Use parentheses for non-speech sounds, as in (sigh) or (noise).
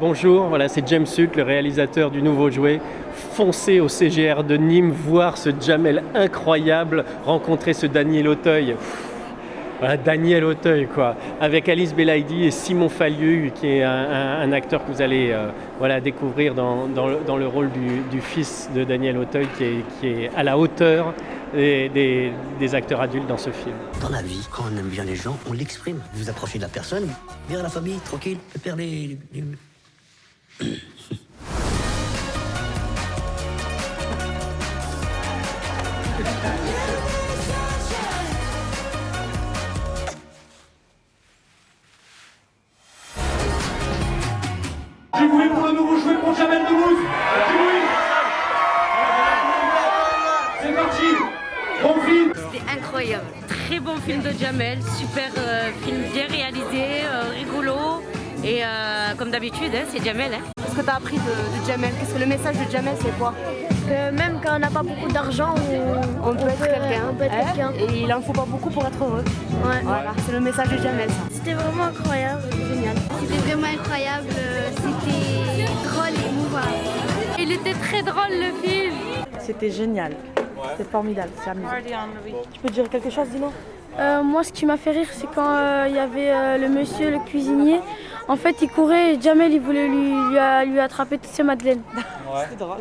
Bonjour, voilà, c'est James Huck, le réalisateur du nouveau jouet. Foncez au CGR de Nîmes, voir ce Jamel incroyable, rencontrer ce Daniel Auteuil. Voilà, Daniel Auteuil, quoi, avec Alice Belaïdi et Simon Fallieu, qui est un, acteur que vous allez euh, voilà, découvrir dans, le, rôle du, fils de Daniel Auteuil, qui est, à la hauteur des, acteurs adultes dans ce film. Dans la vie, quand on aime bien les gens, on l'exprime. Vous approchez de la personne, bien la famille, tranquille, père les- Bruit pour le nouveau jouet pour Jamel Debbouze C'est parti. Bon film. C'était incroyable. Très bon film de Jamel, super euh, film Et euh, comme d'habitude, hein, c'est Jamel. Hein. Qu'est-ce que tu as appris de, de Jamel? Qu'est-ce que le message de Jamel c'est quoi? Que même quand on n'a pas beaucoup d'argent, on, On peut être quelqu'un. on peut être hein, quelqu'un. Et il en faut pas beaucoup pour être heureux. Ouais. Voilà, c'est le message de Jamel ça. C'était vraiment incroyable, génial. C'était vraiment incroyable, c'était drôle et émouvant. Il était très drôle le film. C'était génial. C'était formidable, c'est amusant. Tu peux dire quelque chose, Dino Euh, moi, ce qui m'a fait rire, c'est quand euh, il y avait euh, le monsieur, le cuisinier. En fait, il courait et Jamel, il voulait lui, lui, attraper toutes ses madeleines. (laughs) C'est drôle.